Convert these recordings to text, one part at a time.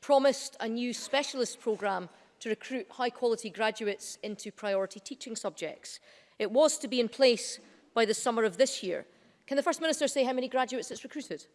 promised a new specialist programme to recruit high-quality graduates into priority teaching subjects. It was to be in place by the summer of this year. Can the First Minister say how many graduates it's recruited?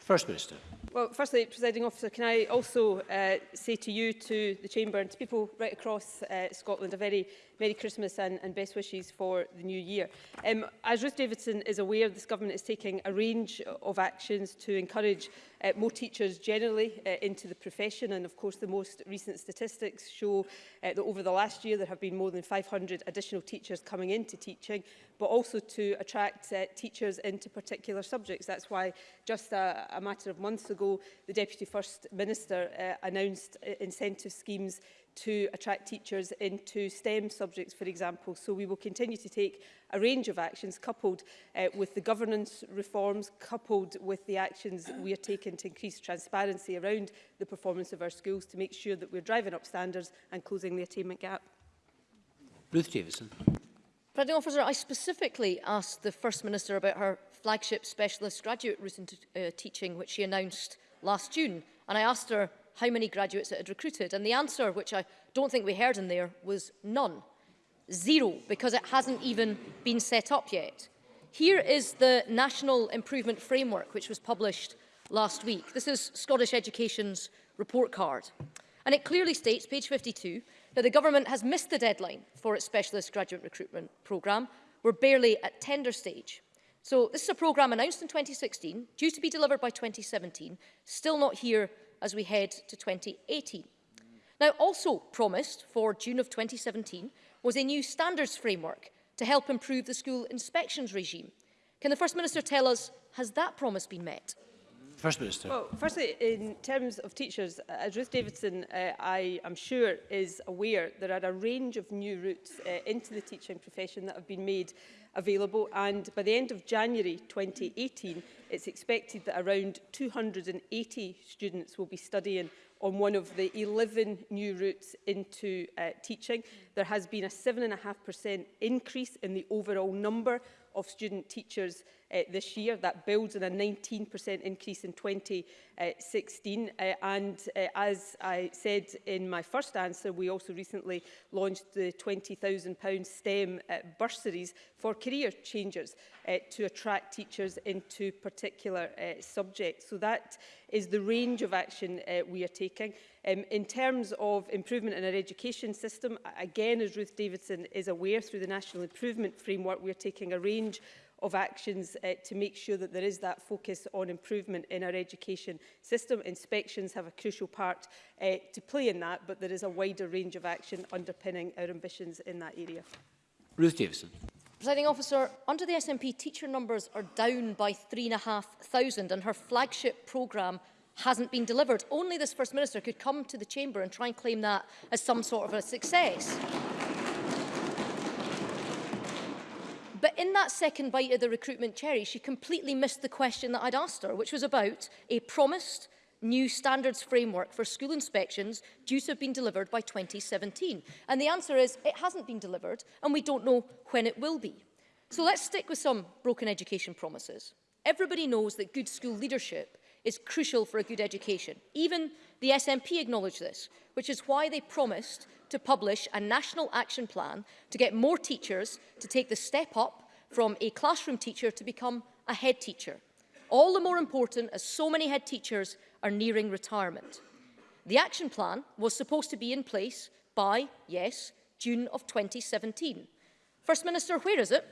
First Minister. Well, firstly, Presiding Officer, can I also uh, say to you, to the Chamber and to people right across uh, Scotland, a very Merry Christmas and, and best wishes for the new year. Um, as Ruth Davidson is aware, this government is taking a range of actions to encourage uh, more teachers generally uh, into the profession and of course the most recent statistics show uh, that over the last year there have been more than 500 additional teachers coming into teaching but also to attract uh, teachers into particular subjects. That's why just a, a matter of months ago the Deputy First Minister uh, announced uh, incentive schemes to attract teachers into STEM subjects, for example. So we will continue to take a range of actions coupled uh, with the governance reforms, coupled with the actions we are taking to increase transparency around the performance of our schools to make sure that we're driving up standards and closing the attainment gap. Ruth Davison. President Officer, I specifically asked the First Minister about her flagship specialist graduate route into uh, teaching, which she announced last June. And I asked her how many graduates it had recruited. And the answer, which I don't think we heard in there, was none. Zero, because it hasn't even been set up yet. Here is the National Improvement Framework, which was published last week. This is Scottish Education's report card. And it clearly states, page 52, that the government has missed the deadline for its specialist graduate recruitment programme. We're barely at tender stage. So this is a programme announced in 2016, due to be delivered by 2017, still not here as we head to 2018. Now, also promised for June of 2017 was a new standards framework to help improve the school inspections regime. Can the First Minister tell us, has that promise been met? First Minister. Well, firstly, in terms of teachers, uh, as Ruth Davidson, uh, I am sure, is aware, there are a range of new routes uh, into the teaching profession that have been made available and by the end of January 2018 it's expected that around 280 students will be studying on one of the 11 new routes into uh, teaching. There has been a 7.5% increase in the overall number of student teachers uh, this year. That builds on a 19% increase in 2016. Uh, and uh, as I said in my first answer, we also recently launched the £20,000 STEM uh, bursaries for career changers uh, to attract teachers into particular uh, subjects. So that is the range of action uh, we are taking. Um, in terms of improvement in our education system, again, as Ruth Davidson is aware, through the National Improvement Framework, we are taking a range of actions uh, to make sure that there is that focus on improvement in our education system. Inspections have a crucial part uh, to play in that, but there is a wider range of action underpinning our ambitions in that area. Ruth Davison. Presiding officer, under the SNP, teacher numbers are down by 3,500 and her flagship programme hasn't been delivered. Only this First Minister could come to the Chamber and try and claim that as some sort of a success. in that second bite of the recruitment cherry, she completely missed the question that I'd asked her, which was about a promised new standards framework for school inspections due to have been delivered by 2017? And the answer is it hasn't been delivered and we don't know when it will be. So let's stick with some broken education promises. Everybody knows that good school leadership is crucial for a good education. Even the SNP acknowledge this, which is why they promised to publish a national action plan to get more teachers to take the step up from a classroom teacher to become a head teacher. All the more important as so many head teachers are nearing retirement. The action plan was supposed to be in place by, yes, June of 2017. First Minister, where is it?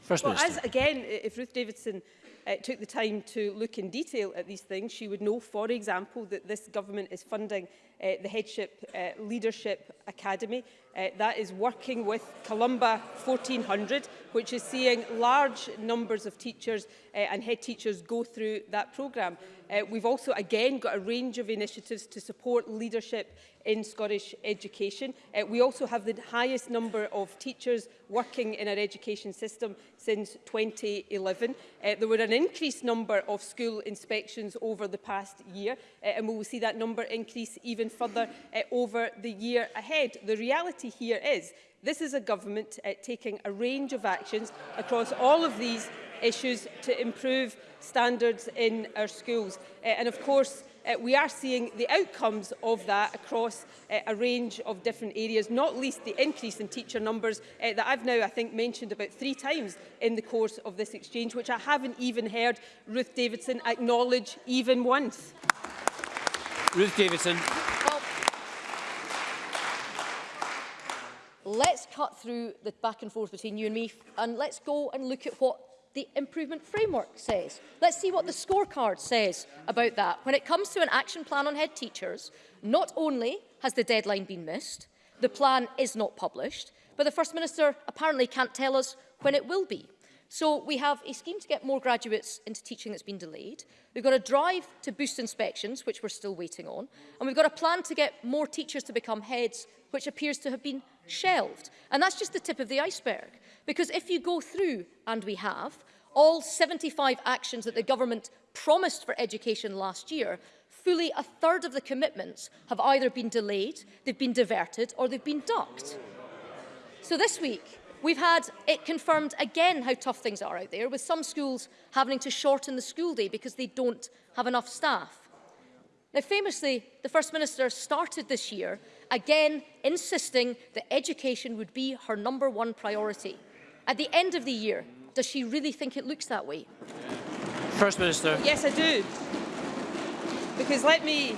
First well, Minister. As, again, if Ruth Davidson uh, took the time to look in detail at these things, she would know, for example, that this government is funding uh, the Headship uh, Leadership Academy. Uh, that is working with Columba 1400, which is seeing large numbers of teachers uh, and head teachers go through that programme. Uh, we've also again got a range of initiatives to support leadership in Scottish education. Uh, we also have the highest number of teachers working in our education system since 2011. Uh, there were an increased number of school inspections over the past year uh, and we will see that number increase even further uh, over the year ahead. The reality here is This is a government uh, taking a range of actions across all of these issues to improve standards in our schools. Uh, and of course, uh, we are seeing the outcomes of that across uh, a range of different areas, not least the increase in teacher numbers uh, that I've now, I think, mentioned about three times in the course of this exchange, which I haven't even heard Ruth Davidson acknowledge even once. Ruth Davidson. let's cut through the back and forth between you and me and let's go and look at what the improvement framework says. Let's see what the scorecard says about that. When it comes to an action plan on head teachers, not only has the deadline been missed, the plan is not published, but the First Minister apparently can't tell us when it will be. So we have a scheme to get more graduates into teaching that's been delayed. We've got a drive to boost inspections, which we're still waiting on. And we've got a plan to get more teachers to become heads, which appears to have been shelved. And that's just the tip of the iceberg. Because if you go through, and we have, all 75 actions that the government promised for education last year, fully a third of the commitments have either been delayed, they've been diverted, or they've been ducked. So this week, we've had it confirmed again how tough things are out there, with some schools having to shorten the school day because they don't have enough staff. Now, famously, the First Minister started this year, again insisting that education would be her number one priority. At the end of the year, does she really think it looks that way? First Minister. Yes, I do. Because let me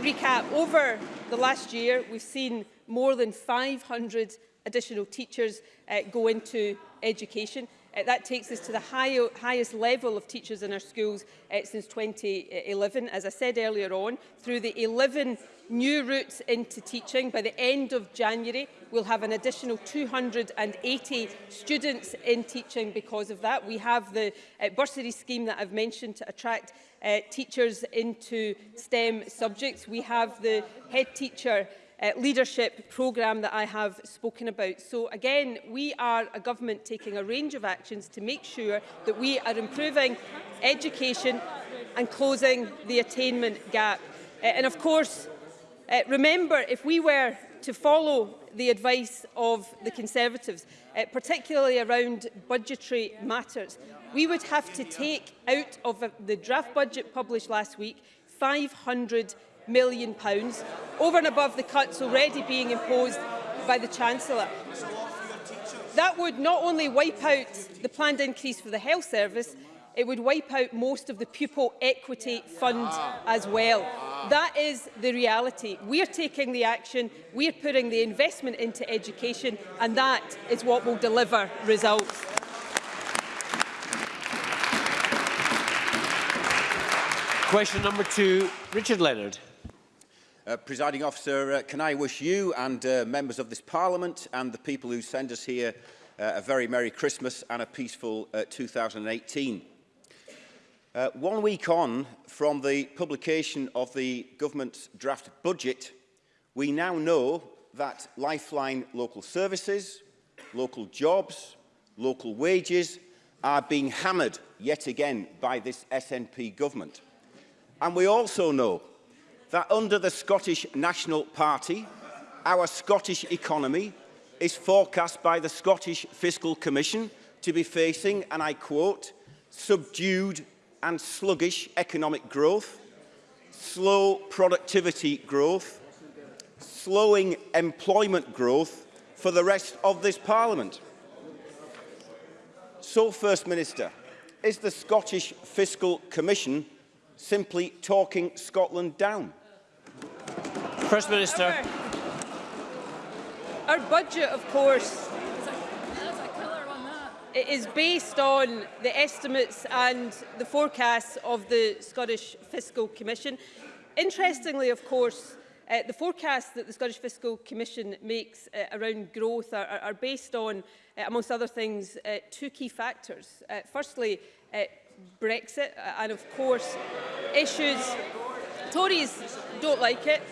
recap. Over the last year, we've seen more than 500 additional teachers uh, go into education. Uh, that takes us to the high, highest level of teachers in our schools uh, since 2011, as I said earlier on, through the 11 new routes into teaching. By the end of January, we'll have an additional 280 students in teaching because of that. We have the uh, bursary scheme that I've mentioned to attract uh, teachers into STEM subjects. We have the head teacher uh, leadership programme that I have spoken about. So again, we are a government taking a range of actions to make sure that we are improving education and closing the attainment gap. Uh, and of course, uh, remember, if we were to follow the advice of the Conservatives, uh, particularly around budgetary matters. We would have to take out of the draft budget published last week 500 million pounds, over and above the cuts already being imposed by the Chancellor. That would not only wipe out the planned increase for the health service, it would wipe out most of the pupil equity fund as well. That is the reality. We are taking the action, we are putting the investment into education, and that is what will deliver results. Question number two, Richard Leonard. Uh, Presiding officer, uh, can I wish you and uh, members of this parliament and the people who send us here uh, a very Merry Christmas and a peaceful uh, 2018. Uh, one week on from the publication of the government's draft budget, we now know that lifeline local services, local jobs, local wages are being hammered yet again by this SNP government. And we also know that under the Scottish National Party, our Scottish economy is forecast by the Scottish Fiscal Commission to be facing, and I quote, subdued and sluggish economic growth, slow productivity growth, slowing employment growth for the rest of this Parliament. So, First Minister, is the Scottish Fiscal Commission simply talking Scotland down? First Minister. Our, our budget, of course, it is based on the estimates and the forecasts of the Scottish Fiscal Commission. Interestingly, of course, uh, the forecasts that the Scottish Fiscal Commission makes uh, around growth are, are, are based on, uh, amongst other things, uh, two key factors. Uh, firstly, uh, Brexit and, of course, issues. Tories don't like it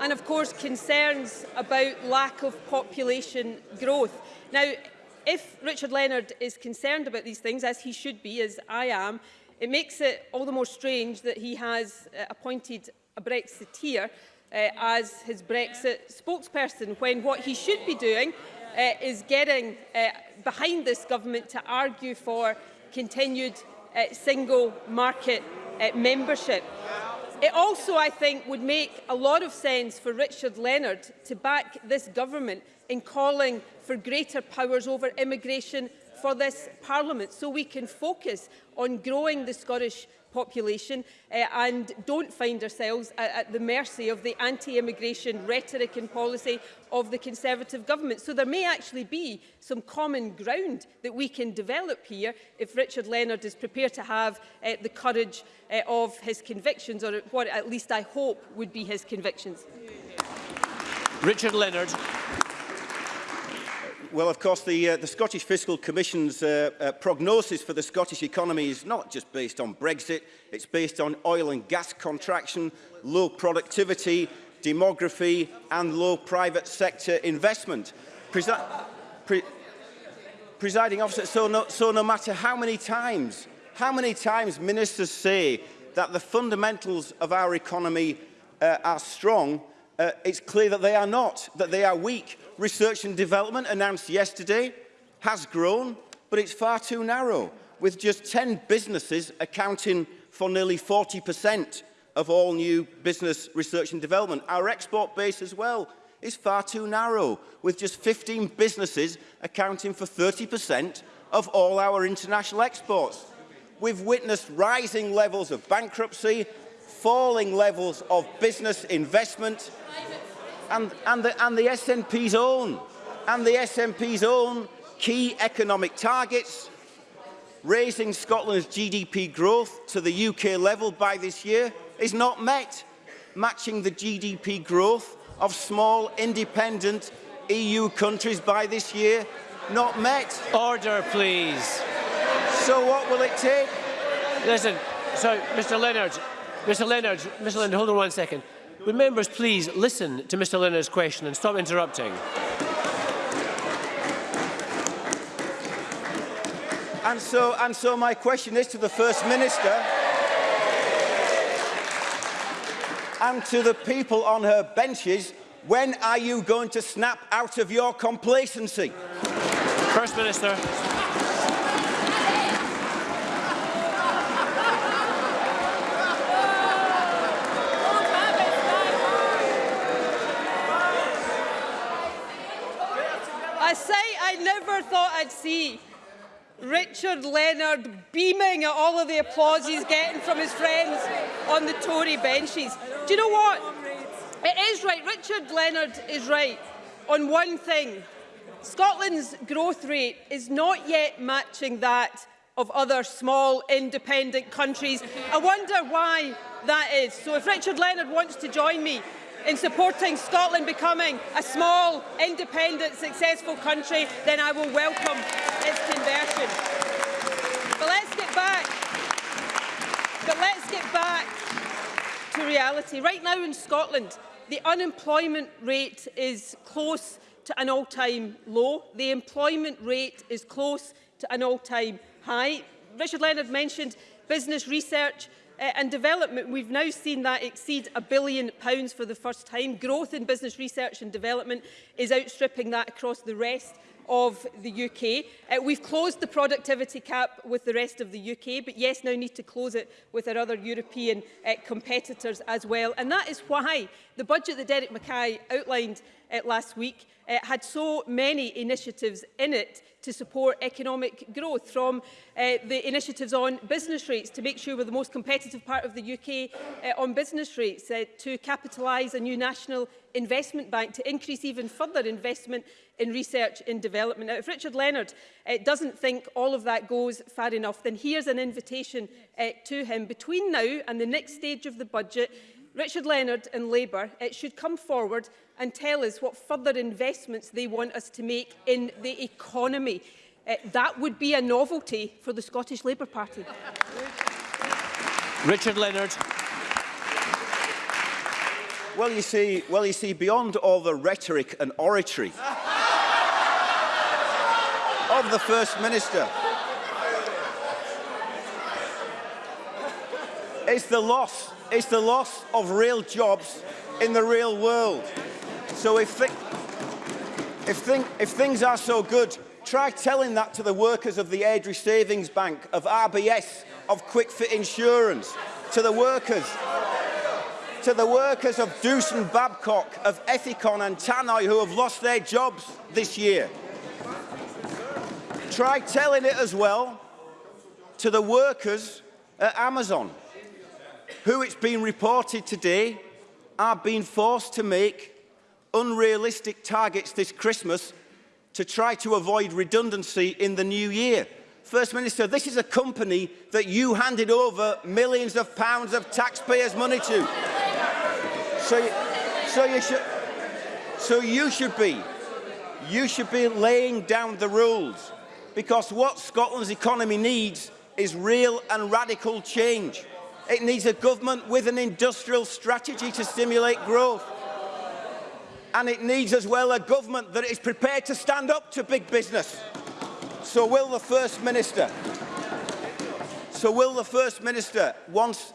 and, of course, concerns about lack of population growth. Now, if Richard Leonard is concerned about these things, as he should be, as I am, it makes it all the more strange that he has uh, appointed a Brexiteer uh, as his Brexit spokesperson when what he should be doing uh, is getting uh, behind this government to argue for continued uh, single market uh, membership. It also, I think, would make a lot of sense for Richard Leonard to back this government in calling for greater powers over immigration for this Parliament so we can focus on growing the Scottish population uh, and don't find ourselves at, at the mercy of the anti-immigration rhetoric and policy of the Conservative government. So there may actually be some common ground that we can develop here if Richard Leonard is prepared to have uh, the courage uh, of his convictions or what at least I hope would be his convictions. Richard Leonard well, of course, the, uh, the Scottish Fiscal Commission's uh, uh, prognosis for the Scottish economy is not just based on Brexit, it's based on oil and gas contraction, low productivity, demography and low private sector investment. Presi pre presiding officer, so no, so no matter how many times, how many times ministers say that the fundamentals of our economy uh, are strong, uh, it's clear that they are not, that they are weak. Research and development announced yesterday has grown, but it's far too narrow, with just 10 businesses accounting for nearly 40% of all new business research and development. Our export base as well is far too narrow, with just 15 businesses accounting for 30% of all our international exports. We've witnessed rising levels of bankruptcy, falling levels of business investment, and, and, the, and the SNP's own, and the SNP's own key economic targets, raising Scotland's GDP growth to the UK level by this year is not met, matching the GDP growth of small independent EU countries by this year not met. Order, please. So what will it take? Listen, so Mr Leonard, Mr Leonard, Mr Leonard, hold on one second. Would members please listen to Mr Leonard's question and stop interrupting? And so, and so my question is to the First Minister and to the people on her benches, when are you going to snap out of your complacency? First Minister. I'd see. Richard Leonard beaming at all of the applause he's getting from his friends on the Tory benches. Do you know what? It is right. Richard Leonard is right on one thing. Scotland's growth rate is not yet matching that of other small independent countries. I wonder why that is. So if Richard Leonard wants to join me in supporting Scotland becoming a small, independent, successful country, then I will welcome its conversion. But let's get back. But let's get back to reality. Right now in Scotland, the unemployment rate is close to an all-time low. The employment rate is close to an all-time high. Richard Leonard mentioned business research Uh, and development, we've now seen that exceed a billion pounds for the first time. Growth in business research and development is outstripping that across the rest of the UK. Uh, eh, we've closed the productivity cap with the rest of the UK, but yes, now need to close it with our other European uh, competitors as well. And that is why the budget that Derek Mackay outlined uh, last week uh, had so many initiatives in it to support economic growth, from uh, the initiatives on business rates to make sure we're the most competitive part of the UK uh, on business rates, uh, to capitalise a new national investment bank, to increase even further investment in research and development. Now, if Richard Leonard uh, doesn't think all of that goes far enough, then here's an invitation uh, to him. Between now and the next stage of the budget, Richard Leonard and Labour uh, should come forward and tell us what further investments they want us to make in the economy. Uh, that would be a novelty for the Scottish Labour Party. Richard Leonard. Well, you see, well, you see, beyond all the rhetoric and oratory of the First Minister, it's the loss, it's the loss of real jobs in the real world. So if, thi if, thing if things are so good, try telling that to the workers of the Airdrie Savings Bank, of RBS, of QuickFit Insurance, to the workers, to the workers of Doosan Babcock, of Ethicon and Tannoy who have lost their jobs this year. Try telling it as well to the workers at Amazon, who it's been reported today are being forced to make unrealistic targets this Christmas to try to avoid redundancy in the new year. First Minister, this is a company that you handed over millions of pounds of taxpayers' money to. So, so, you, should, so you should be, you should be laying down the rules because what Scotland's economy needs is real and radical change. It needs a government with an industrial strategy to stimulate growth and it needs as well a government that is prepared to stand up to big business. So will the First Minister, so will the First Minister once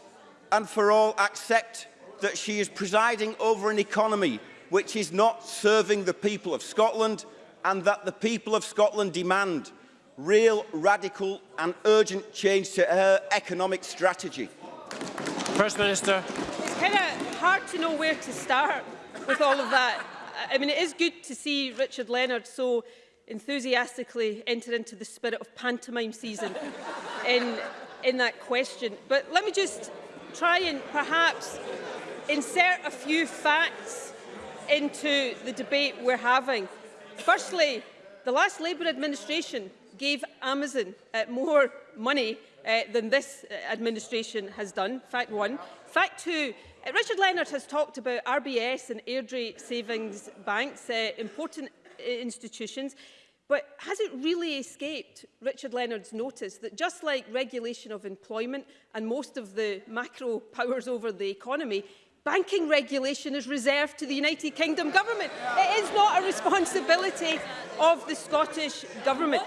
and for all accept that she is presiding over an economy which is not serving the people of Scotland and that the people of Scotland demand real, radical and urgent change to her economic strategy? First Minister. It's kind of hard to know where to start. with all of that. I mean, it is good to see Richard Leonard so enthusiastically enter into the spirit of pantomime season in, in that question. But let me just try and perhaps insert a few facts into the debate we're having. Firstly, the last Labour administration gave Amazon uh, more money uh, than this uh, administration has done, fact one. Fact two, uh, Richard Leonard has talked about RBS and Airdrie savings banks, uh, important uh, institutions, but has it really escaped Richard Leonard's notice that just like regulation of employment and most of the macro powers over the economy, banking regulation is reserved to the United Kingdom government. It is not a responsibility of the Scottish government.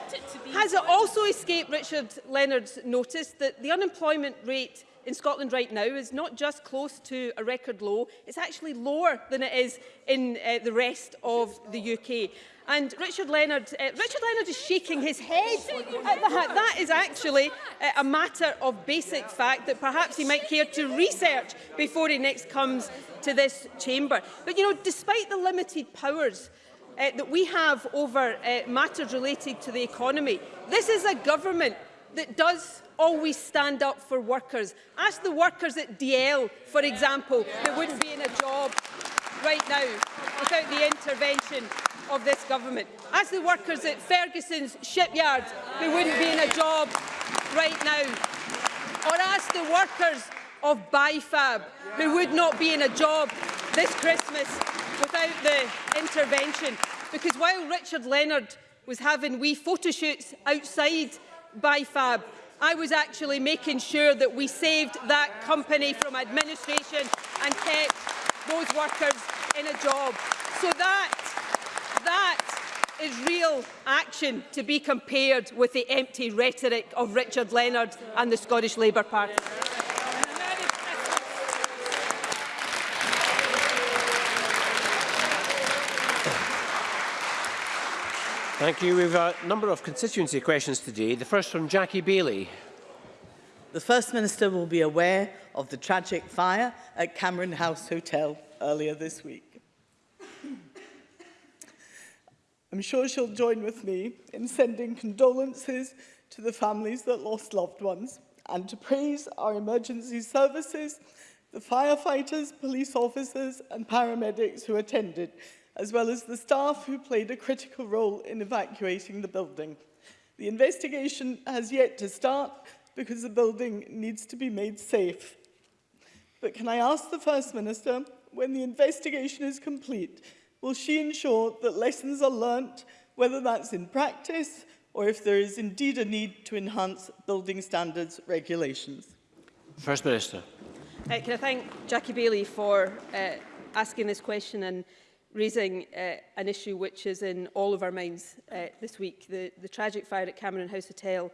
Has it also escaped Richard Leonard's notice that the unemployment rate in Scotland right now is not just close to a record low, it's actually lower than it is in uh, the rest of the UK. And Richard Leonard, uh, Richard Leonard is shaking his head at that. That is actually uh, a matter of basic fact that perhaps he might care to research before he next comes to this chamber. But, you know, despite the limited powers uh, that we have over uh, matters related to the economy, this is a government that does always stand up for workers. Ask the workers at DL, for example, that wouldn't be in a job right now without the intervention of this government. Ask the workers at Ferguson's shipyard that wouldn't be in a job right now. Or ask the workers of BIFAB who would not be in a job this Christmas without the intervention. Because while Richard Leonard was having wee photo shoots outside BIFAB, I was actually making sure that we saved that company from administration and kept those workers in a job. So that, that is real action to be compared with the empty rhetoric of Richard Leonard and the Scottish Labour Party. Thank you. We have a number of constituency questions today. The first from Jackie Bailey. The First Minister will be aware of the tragic fire at Cameron House Hotel earlier this week. I'm sure she'll join with me in sending condolences to the families that lost loved ones and to praise our emergency services, the firefighters, police officers and paramedics who attended as well as the staff who played a critical role in evacuating the building. The investigation has yet to start because the building needs to be made safe. But can I ask the First Minister, when the investigation is complete, will she ensure that lessons are learnt, whether that's in practice or if there is indeed a need to enhance building standards regulations? First Minister. Uh, can I thank Jackie Bailey for uh, asking this question and raising uh, an issue which is in all of our minds uh, this week, the, the tragic fire at Cameron House Hotel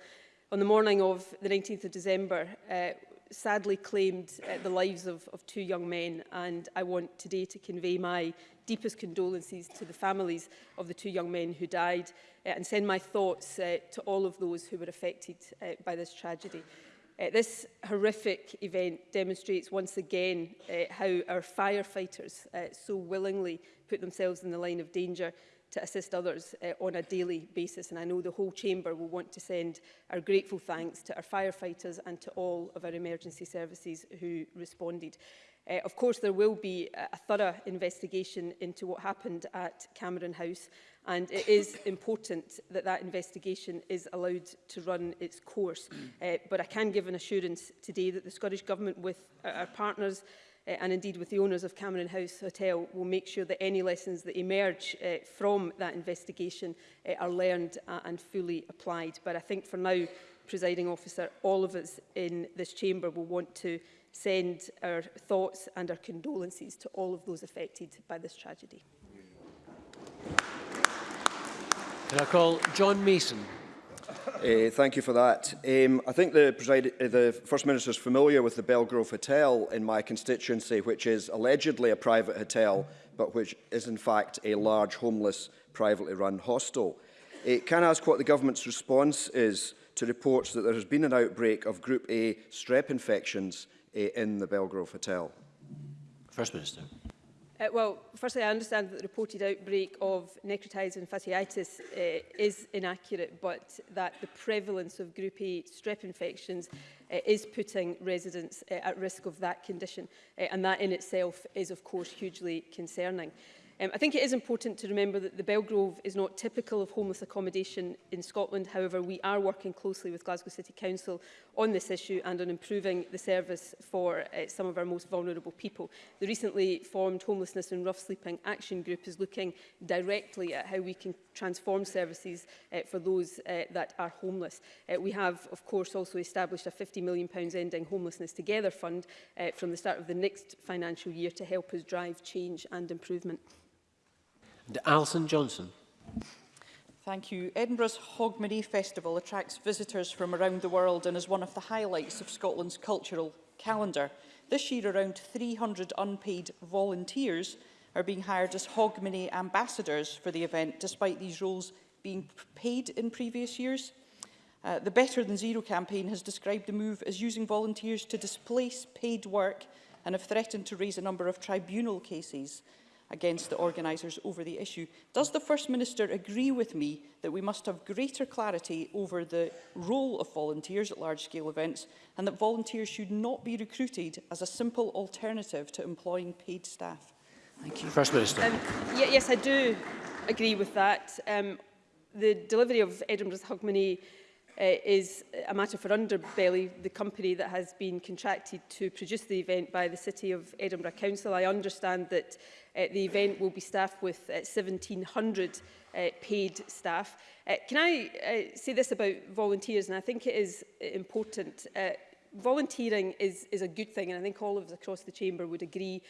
on the morning of the 19th of December uh, sadly claimed uh, the lives of, of two young men and I want today to convey my deepest condolences to the families of the two young men who died uh, and send my thoughts uh, to all of those who were affected uh, by this tragedy. Uh, this horrific event demonstrates once again uh, how our firefighters uh, so willingly put themselves in the line of danger to assist others uh, on a daily basis. And I know the whole chamber will want to send our grateful thanks to our firefighters and to all of our emergency services who responded. Uh, of course, there will be a, a thorough investigation into what happened at Cameron House and it is important that that investigation is allowed to run its course. Mm. uh, but I can give an assurance today that the Scottish Government with our partners uh, and indeed with the owners of Cameron House Hotel will make sure that any lessons that emerge uh, from that investigation uh, are learned uh, and fully applied. But I think for now, presiding officer, all of us in this chamber will want to send our thoughts and our condolences to all of those affected by this tragedy. Can I call John Mason? Uh, thank you for that. Um, I think the, uh, the First Minister is familiar with the Belgrove Hotel in my constituency, which is allegedly a private hotel, but which is in fact a large homeless privately run hostel. Uh, can I ask what the government's response is to reports that there has been an outbreak of Group A strep infections uh, in the Belgrove Hotel? First Minister. Uh, well, firstly, I understand that the reported outbreak of necrotizing fasciitis uh, is inaccurate, but that the prevalence of Group A strep infections uh, is putting residents uh, at risk of that condition, uh, and that in itself is, of course, hugely concerning. Um, I think it is important to remember that the Belgrove is not typical of homeless accommodation in Scotland. However, we are working closely with Glasgow City Council on this issue and on improving the service for uh, some of our most vulnerable people. The recently formed Homelessness and Rough Sleeping Action Group is looking directly at how we can transform services uh, for those uh, that are homeless. Uh, we have, of course, also established a £50 million ending Homelessness Together fund uh, from the start of the next financial year to help us drive change and improvement. And Alison Johnson. Thank you. Edinburgh's Hogmanay Festival attracts visitors from around the world and is one of the highlights of Scotland's cultural calendar. This year, around 300 unpaid volunteers are being hired as Hogmanay ambassadors for the event, despite these roles being paid in previous years. Uh, the Better Than Zero campaign has described the move as using volunteers to displace paid work and have threatened to raise a number of tribunal cases against the organisers over the issue. Does the First Minister agree with me that we must have greater clarity over the role of volunteers at large-scale events and that volunteers should not be recruited as a simple alternative to employing paid staff? Thank you. First Minister. Um, yes, I do agree with that. Um, the delivery of Edinburgh's Hogmanay uh, is a matter for Underbelly, the company that has been contracted to produce the event by the City of Edinburgh Council. I understand that Uh, the event will be staffed with 1,700 uh, uh, paid staff. can I say this about volunteers, and I think it is important. volunteering is, is a good thing, and I think all of us across the chamber would agree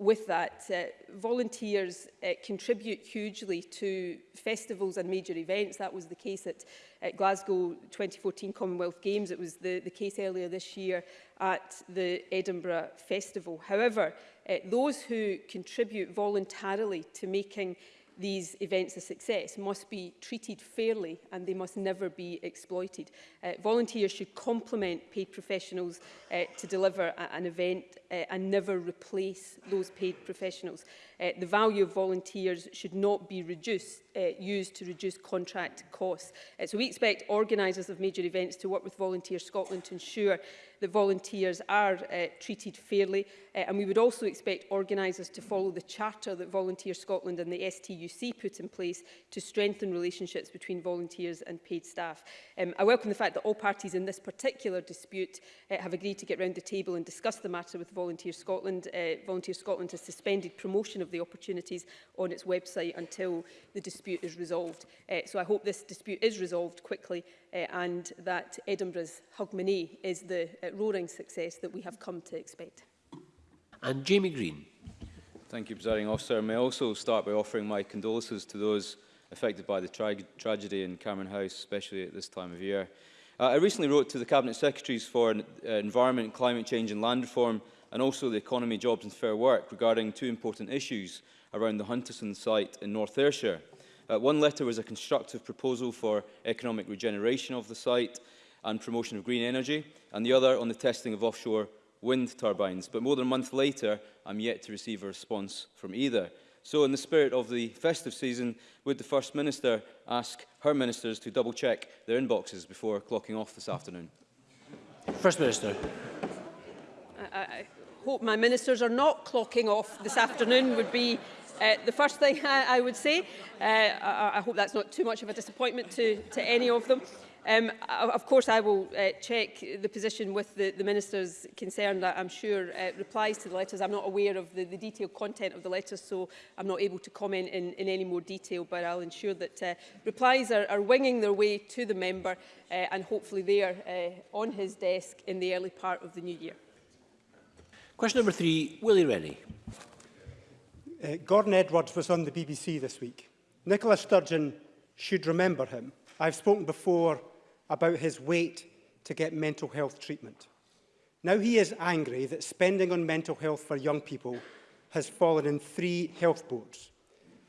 with that. Uh, volunteers uh, contribute hugely to festivals and major events. That was the case at, at Glasgow 2014 Commonwealth Games. It was the, the case earlier this year at the Edinburgh Festival. However, uh, those who contribute voluntarily to making these events a success must be treated fairly and they must never be exploited. Uh, volunteers should complement paid professionals uh, to deliver a, an event uh, and never replace those paid professionals. Uh, the value of volunteers should not be reduced, uh, used to reduce contract costs. Uh, so we expect organisers of major events to work with Volunteer Scotland to ensure that volunteers are uh, treated fairly uh, and we would also expect organisers to follow the charter that Volunteer Scotland and the STUC put in place to strengthen relationships between volunteers and paid staff. Um, I welcome the fact that all parties in this particular dispute uh, have agreed to get round the table and discuss the matter with Volunteer Scotland. Uh, Volunteer Scotland has suspended promotion of of the opportunities on its website until the dispute is resolved. Uh, so I hope this dispute is resolved quickly uh, and that Edinburgh's Hugmanay is the uh, roaring success that we have come to expect. And Jamie Green. Thank you, Presiding Officer. May I also start by offering my condolences to those affected by the tra tragedy in Cameron House, especially at this time of year. Uh, I recently wrote to the Cabinet Secretaries for uh, Environment, Climate Change and Land Reform and also the Economy, Jobs and Fair Work regarding two important issues around the Hunterson site in North Ayrshire. Uh, one letter was a constructive proposal for economic regeneration of the site and promotion of green energy, and the other on the testing of offshore wind turbines. But more than a month later, I'm yet to receive a response from either. So in the spirit of the festive season, would the First Minister ask her ministers to double check their inboxes before clocking off this afternoon? First Minister hope my ministers are not clocking off this afternoon would be uh, the first thing I, I would say. Uh, I, I hope that's not too much of a disappointment to, to any of them. Um, of course, I will uh, check the position with the, the ministers concerned. I'm sure uh, replies to the letters. I'm not aware of the, the detailed content of the letters, so I'm not able to comment in, in any more detail, but I'll ensure that uh, replies are, are winging their way to the member uh, and hopefully they are uh, on his desk in the early part of the new year. Question number three, Willie Rennie. Uh, Gordon Edwards was on the BBC this week. Nicola Sturgeon should remember him. I've spoken before about his wait to get mental health treatment. Now he is angry that spending on mental health for young people has fallen in three health boards.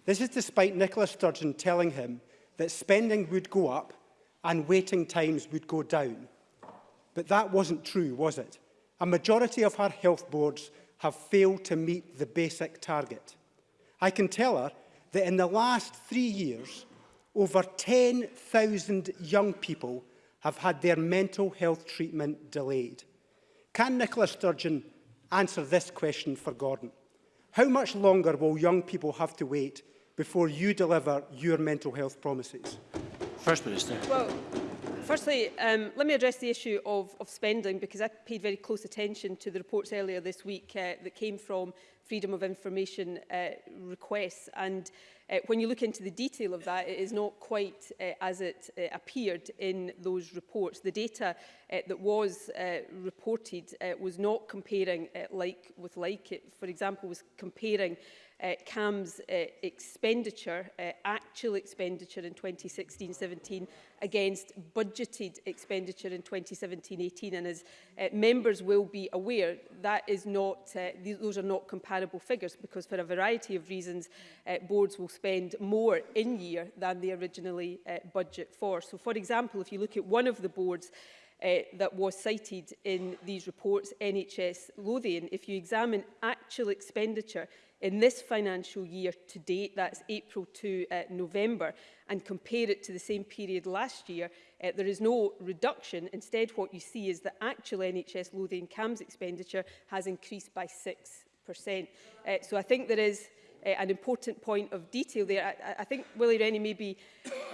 This is despite Nicola Sturgeon telling him that spending would go up and waiting times would go down. But that wasn't true, was it? a majority of our health boards have failed to meet the basic target. I can tell her that in the last three years, over 10,000 young people have had their mental health treatment delayed. Can Nicola Sturgeon answer this question for Gordon? How much longer will young people have to wait before you deliver your mental health promises? First Minister. Well, firstly, um, let me address the issue of, of spending because I paid very close attention to the reports earlier this week uh, that came from Freedom of Information uh, requests. And uh, when you look into the detail of that, it is not quite uh, as it uh, appeared in those reports. The data uh, that was uh, reported uh, was not comparing uh, like with like. It, for example, was comparing uh, CAM's uh, expenditure, uh, actual expenditure in 2016-17 against budgeted expenditure in 2017-18 and as uh, members will be aware that is not uh, these, those are not comparable figures because for a variety of reasons uh, boards will spend more in year than they originally uh, budget for so for example if you look at one of the boards uh, that was cited in these reports, NHS Lothian. If you examine actual expenditure in this financial year to date, that's April to uh, November, and compare it to the same period last year, uh, there is no reduction. Instead, what you see is that actual NHS Lothian CAMS expenditure has increased by 6%. Uh, so I think there is uh, an important point of detail there. I, I think Willie Rennie may be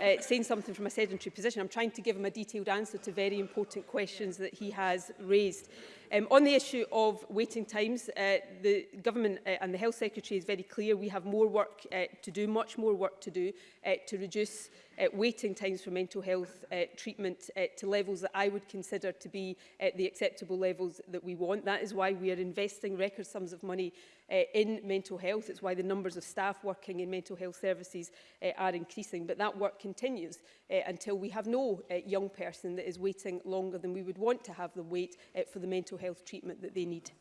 uh, saying something from a sedentary position. I'm trying to give him a detailed answer to very important questions that he has raised. Um, on the issue of waiting times, uh, the Government uh, and the Health Secretary is very clear. We have more work uh, to do, much more work to do, uh, to reduce uh, waiting times for mental health uh, treatment uh, to levels that I would consider to be uh, the acceptable levels that we want. That is why we are investing record sums of money uh, in mental health. It's why the numbers of staff working in mental health services uh, are increasing. But that work continues uh, until we have no uh, young person that is waiting longer than we would want to have them wait uh, for the mental health treatment that they need.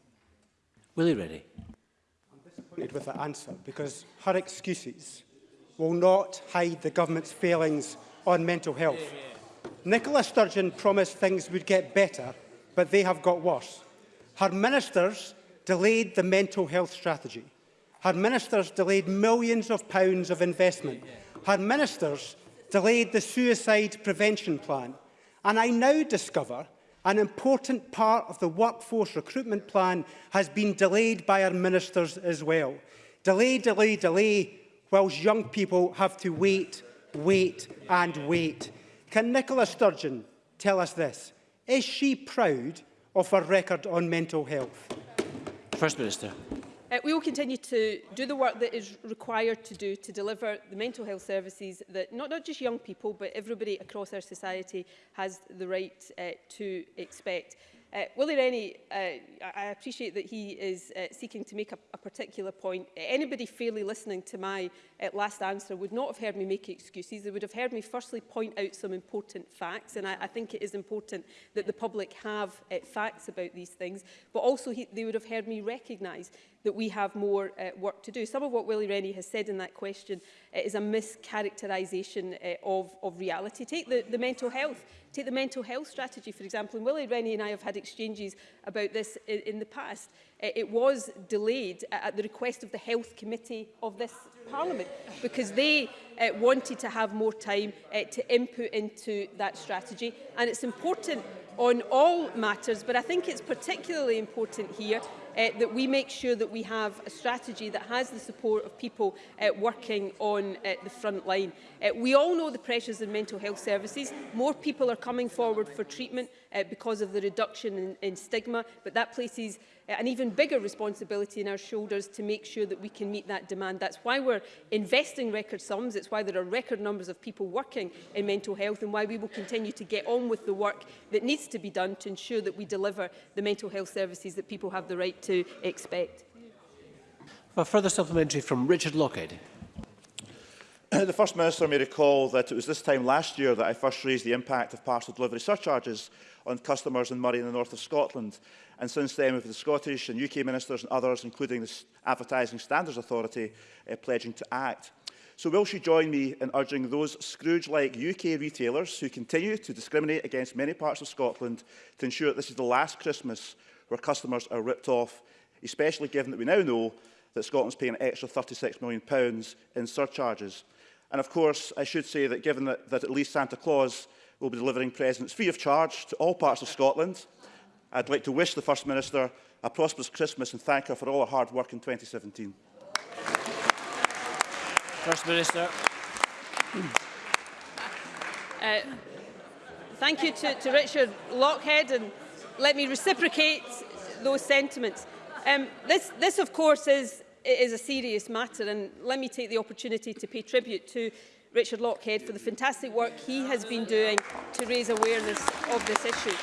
Willie Reddy. I'm disappointed with the answer because her excuses will not hide the government's failings on mental health. Yeah, yeah. Nicola Sturgeon promised things would get better, but they have got worse. Her ministers delayed the mental health strategy. Her ministers delayed millions of pounds of investment. Her ministers delayed the suicide prevention plan. And I now discover an important part of the workforce recruitment plan has been delayed by our ministers as well. Delay, delay, delay whilst young people have to wait, wait and wait. Can Nicola Sturgeon tell us this? Is she proud of her record on mental health? First Minister. Uh, we will continue to do the work that is required to do to deliver the mental health services that not, not just young people but everybody across our society has the right uh, to expect. Uh, Willie Rennie, uh, I appreciate that he is uh, seeking to make a, a particular point. Uh, anybody fairly listening to my uh, last answer would not have heard me make excuses. They would have heard me firstly point out some important facts, and I, I think it is important that the public have uh, facts about these things, but also he, they would have heard me recognise that we have more uh, work to do. Some of what Willie Rennie has said in that question uh, is a mischaracterisation uh, of, of reality. Take the, the mental health Take the mental health strategy, for example, and Willie Rennie and I have had exchanges about this in, in the past. Uh, it was delayed at the request of the Health Committee of this Parliament because they uh, wanted to have more time uh, to input into that strategy. And it's important on all matters, but I think it's particularly important here uh, that we make sure that we have a strategy that has the support of people uh, working on uh, the front line. Uh, we all know the pressures in mental health services. More people are coming forward for treatment uh, because of the reduction in, in stigma, but that places Uh, an even bigger responsibility on our shoulders to make sure that we can meet that demand. That's why we're investing record sums. It's why there are record numbers of people working in mental health and why we will continue to get on with the work that needs to be done to ensure that we deliver the mental health services that people have the right to expect. For further supplementary from Richard Lockhead. The First Minister may recall that it was this time last year that I first raised the impact of parcel delivery surcharges on customers in Murray in the north of Scotland. And since then, with the Scottish and UK ministers and others, including the Advertising Standards Authority, uh, pledging to act. So will she join me in urging those Scrooge-like UK retailers who continue to discriminate against many parts of Scotland to ensure that this is the last Christmas where customers are ripped off, especially given that we now know that Scotland's paying an extra £36 million in surcharges. And of course, I should say that given that, that at least Santa Claus will be delivering presents free of charge to all parts of Scotland, I'd like to wish the First Minister a prosperous Christmas and thank her for all her hard work in 2017. First Minister. Uh, thank you to, to Richard Lockhead and let me reciprocate those sentiments. Um, this, this, of course, is it is a serious matter and let me take the opportunity to pay tribute to Richard Lockhead for the fantastic work he has been doing to raise awareness of this issue.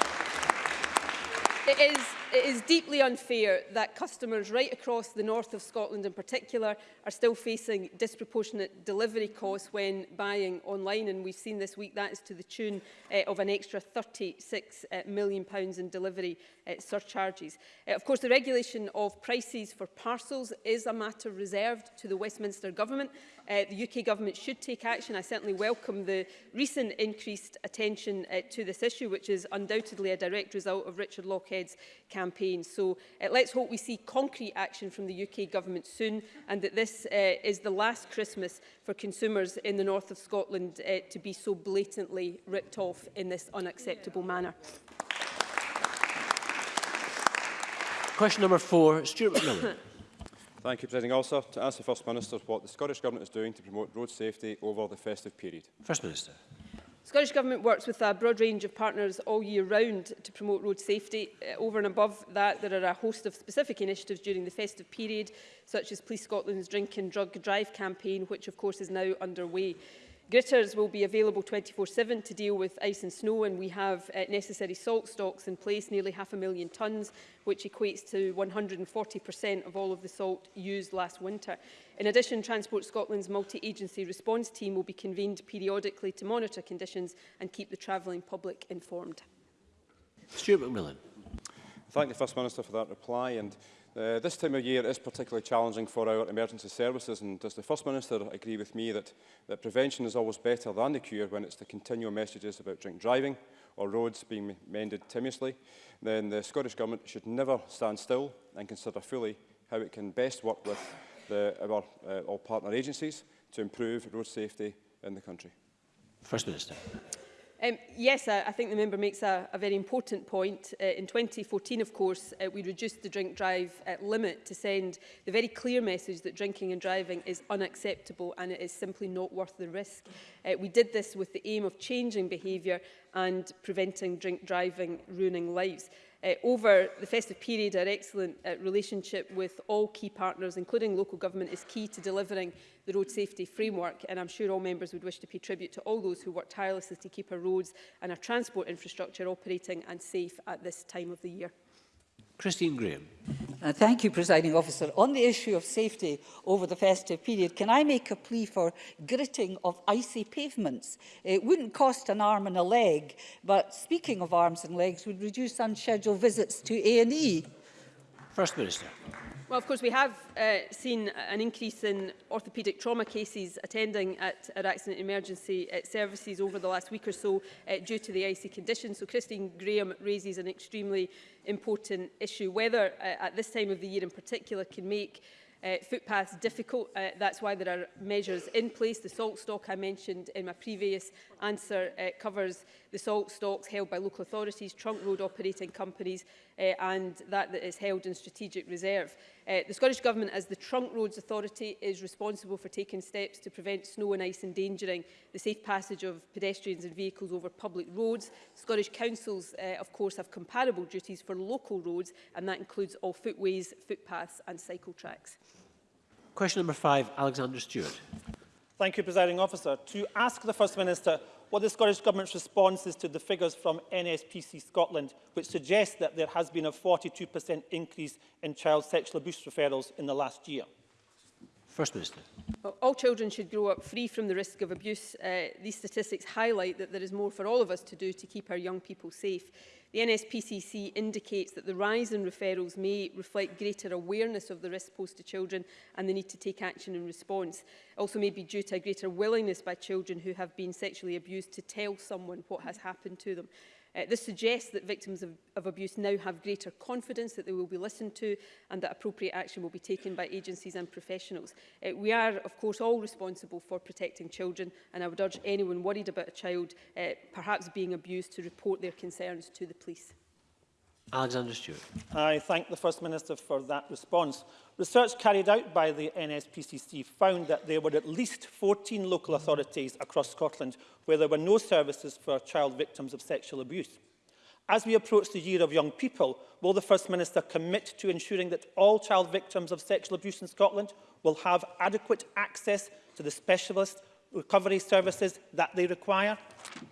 It is It is deeply unfair that customers right across the north of Scotland in particular are still facing disproportionate delivery costs when buying online and we've seen this week that is to the tune uh, of an extra 36 uh, eh, million pounds in delivery uh, surcharges. Uh, of course the regulation of prices for parcels is a matter reserved to the Westminster Government uh, the UK government should take action. I certainly welcome the recent increased attention uh, to this issue, which is undoubtedly a direct result of Richard Lockhead's campaign. So uh, let's hope we see concrete action from the UK government soon and that this uh, is the last Christmas for consumers in the north of Scotland uh, to be so blatantly ripped off in this unacceptable yeah. manner. Question number four, Stuart McMillan. Thank you, President Also, To ask the First Minister what the Scottish Government is doing to promote road safety over the festive period. First Minister. The Scottish Government works with a broad range of partners all year round to promote road safety. Eh, over and above that, there are a host of specific initiatives during the festive period, such as Police Scotland's Drink and Drug Drive campaign, which of course is now underway. Gritters will be available 24-7 to deal with ice and snow and we have uh, necessary salt stocks in place, nearly half a million tonnes, which equates to 140% of all of the salt used last winter. In addition, Transport Scotland's multi-agency response team will be convened periodically to monitor conditions and keep the travelling public informed. Stuart McMillan. Thank the First Minister for that reply and Uh, this time of year is particularly challenging for our emergency services and does the First Minister agree with me that, that prevention is always better than the cure when it's the continual messages about drink driving or roads being mended timiously, then the Scottish Government should never stand still and consider fully how it can best work with the, our uh, all partner agencies to improve road safety in the country. First Minister. Um, yes, I, I think the member makes a, a very important point. Uh, in 2014, of course, uh, we reduced the drink drive uh, limit to send the very clear message that drinking and driving is unacceptable and it is simply not worth the risk. Uh, we did this with the aim of changing behaviour and preventing drink driving ruining lives. Uh, over the festive period, our excellent uh, relationship with all key partners, including local government, is key to delivering the road safety framework. And I'm sure all members would wish to pay tribute to all those who work tirelessly to keep our roads and our transport infrastructure operating and safe at this time of the year. Christine Graham. Uh, thank you, Presiding Officer. On the issue of safety over the festive period, can I make a plea for gritting of icy pavements? It wouldn't cost an arm and a leg, but speaking of arms and legs, would reduce unscheduled visits to A&E. First Minister. Well, of course, we have uh, seen an increase in orthopaedic trauma cases attending at our accident emergency uh, services over the last week or so uh, due to the icy conditions. So Christine Graham raises an extremely important issue. Weather uh, at this time of the year in particular can make uh, footpaths difficult. Uh, that's why there are measures in place. The salt stock I mentioned in my previous answer uh, covers the salt stocks held by local authorities, trunk road operating companies uh, and that that is held in strategic reserve. Uh, the Scottish Government, as the Trunk Roads Authority, is responsible for taking steps to prevent snow and ice endangering the safe passage of pedestrians and vehicles over public roads. Scottish councils, uh, of course, have comparable duties for local roads, and that includes all footways, footpaths and cycle tracks. Question number five, Alexander Stewart. Thank you, Presiding Officer. To ask the First Minister what the Scottish Government's response is to the figures from NSPC Scotland, which suggests that there has been a 42% increase in child sexual abuse referrals in the last year. First Minister. Well, all children should grow up free from the risk of abuse. Uh, these statistics highlight that there is more for all of us to do to keep our young people safe. The NSPCC indicates that the rise in referrals may reflect greater awareness of the risk posed to children and the need to take action in response. It also may be due to a greater willingness by children who have been sexually abused to tell someone what has happened to them. Uh, this suggests that victims of, of abuse now have greater confidence that they will be listened to and that appropriate action will be taken by agencies and professionals. Uh, we are, of course, all responsible for protecting children and I would urge anyone worried about a child uh, perhaps being abused to report their concerns to the police. Alexander Stewart. I thank the First Minister for that response. Research carried out by the NSPCC found that there were at least 14 local authorities across Scotland where there were no services for child victims of sexual abuse. As we approach the Year of Young People, will the First Minister commit to ensuring that all child victims of sexual abuse in Scotland will have adequate access to the specialist recovery services that they require?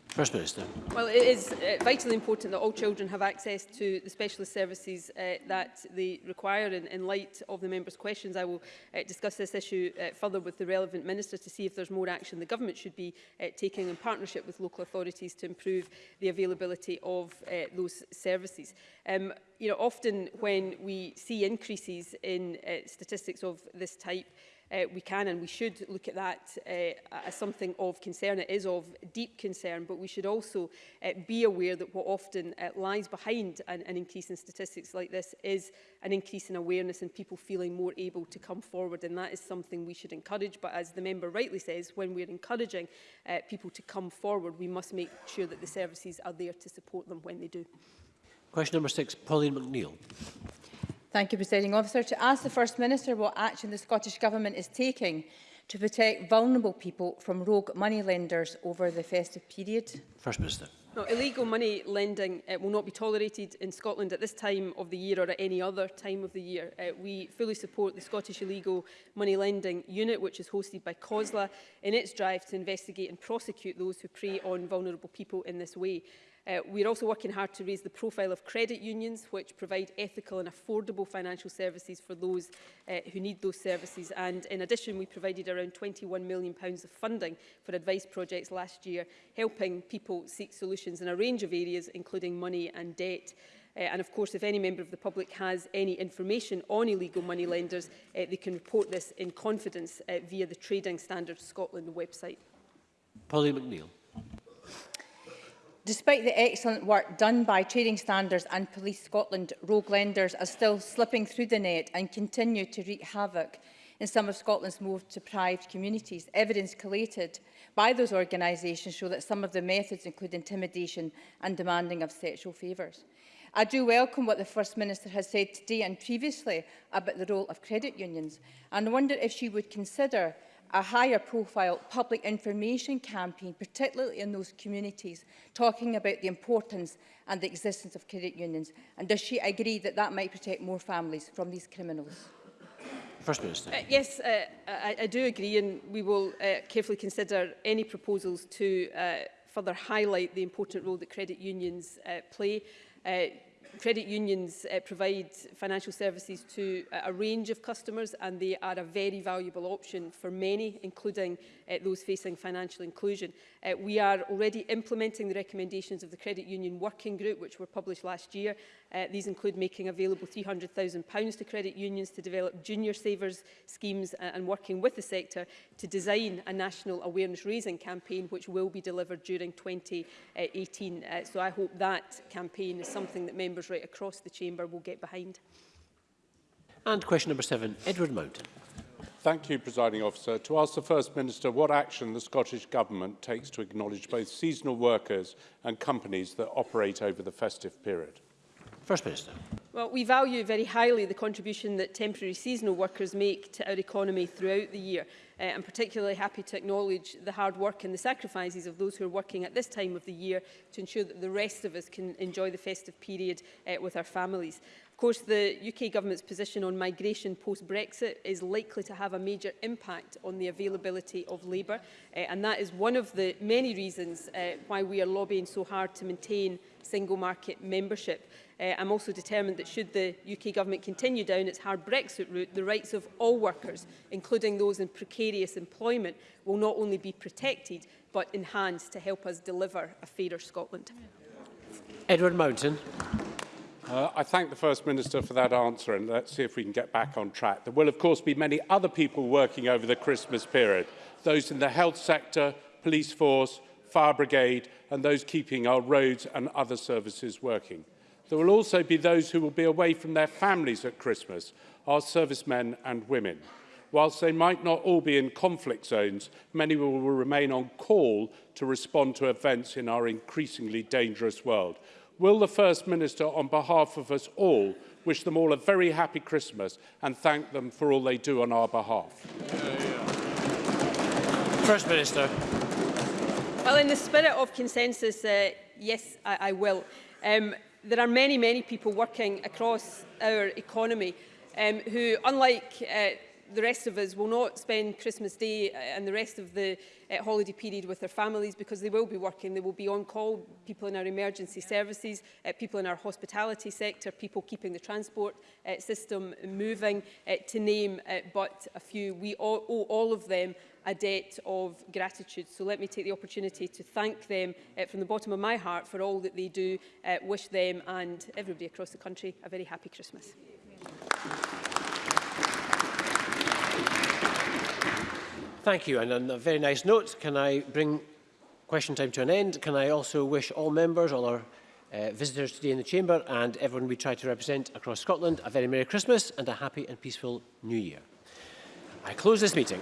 First Minister. Well, it is uh, vitally important that all children have access to the specialist services uh, that they require. And in light of the members' questions, I will uh, discuss this issue uh, further with the relevant minister to see if there's more action the government should be uh, taking in partnership with local authorities to improve the availability of uh, those services. Um, you know, often when we see increases in uh, statistics of this type, uh, we can and we should look at that uh, as something of concern. It is of deep concern, but we should also uh, be aware that what often uh, lies behind an, an increase in statistics like this is an increase in awareness and people feeling more able to come forward. And that is something we should encourage. But as the member rightly says, when we're encouraging uh, people to come forward, we must make sure that the services are there to support them when they do. Question number six, Pauline McNeill. Thank you, Presiding Officer. To ask the First Minister what action the Scottish Government is taking to protect vulnerable people from rogue money lenders over the festive period? First Minister. No, illegal money lending uh, will not be tolerated in Scotland at this time of the year or at any other time of the year. Uh, we fully support the Scottish Illegal Money Lending Unit, which is hosted by COSLA, in its drive to investigate and prosecute those who prey on vulnerable people in this way. Uh, we're also working hard to raise the profile of credit unions, which provide ethical and affordable financial services for those uh, who need those services. And in addition, we provided around £21 million pounds of funding for advice projects last year, helping people seek solutions in a range of areas, including money and debt. Uh, and of course, if any member of the public has any information on illegal money lenders, uh, they can report this in confidence uh, via the Trading Standards Scotland website. Polly McNeill. Despite the excellent work done by Trading Standards and Police Scotland, rogue lenders are still slipping through the net and continue to wreak havoc in some of Scotland's most deprived communities. Evidence collated by those organisations show that some of the methods include intimidation and demanding of sexual favours. I do welcome what the First Minister has said today and previously about the role of credit unions and wonder if she would consider a higher profile public information campaign, particularly in those communities, talking about the importance and the existence of credit unions? And does she agree that that might protect more families from these criminals? First Minister. Uh, yes, uh, I, I do agree and we will uh, carefully consider any proposals to uh, further highlight the important role that credit unions uh, play. Uh, credit unions uh, provide financial services to uh, a range of customers and they are a very valuable option for many, including uh, those facing financial inclusion. Uh, we are already implementing the recommendations of the Credit Union Working Group, which were published last year, Uh, these include making available £300,000 to credit unions to develop junior savers schemes uh, and working with the sector to design a national awareness raising campaign which will be delivered during 2018. Uh, so I hope that campaign is something that members right across the chamber will get behind. And question number seven, Edward Mountain. Thank you, Presiding Officer. To ask the First Minister what action the Scottish Government takes to acknowledge both seasonal workers and companies that operate over the festive period. First Minister. Well, we value very highly the contribution that temporary seasonal workers make to our economy throughout the year. Uh, I'm particularly happy to acknowledge the hard work and the sacrifices of those who are working at this time of the year to ensure that the rest of us can enjoy the festive period uh, with our families. Of course, the UK government's position on migration post-Brexit is likely to have a major impact on the availability of labour, uh, and that is one of the many reasons uh, why we are lobbying so hard to maintain single market membership. Uh, I'm also determined that should the UK government continue down its hard Brexit route, the rights of all workers, including those in precarious employment, will not only be protected but enhanced to help us deliver a fairer Scotland. Edward Mountain. Uh, I thank the First Minister for that answer and let's see if we can get back on track. There will of course be many other people working over the Christmas period, those in the health sector, police force, fire brigade and those keeping our roads and other services working. There will also be those who will be away from their families at Christmas, our servicemen and women. Whilst they might not all be in conflict zones, many will remain on call to respond to events in our increasingly dangerous world. Will the First Minister, on behalf of us all, wish them all a very happy Christmas and thank them for all they do on our behalf? Yeah, yeah. First Minister. Well, in the spirit of consensus, uh, yes, I, I will. Um, there are many, many people working across our economy um, who, unlike uh, the rest of us will not spend Christmas Day uh, and the rest of the uh, holiday period with their families because they will be working, they will be on call, people in our emergency services, uh, people in our hospitality sector, people keeping the transport uh, system moving, uh, to name uh, but a few. We all, owe all of them a debt of gratitude. So let me take the opportunity to thank them uh, from the bottom of my heart for all that they do. Uh, wish them and everybody across the country a very happy Christmas. Thank you, and on a very nice note, can I bring question time to an end? Can I also wish all members, all our uh, visitors today in the Chamber and everyone we try to represent across Scotland a very Merry Christmas and a happy and peaceful New Year. I close this meeting.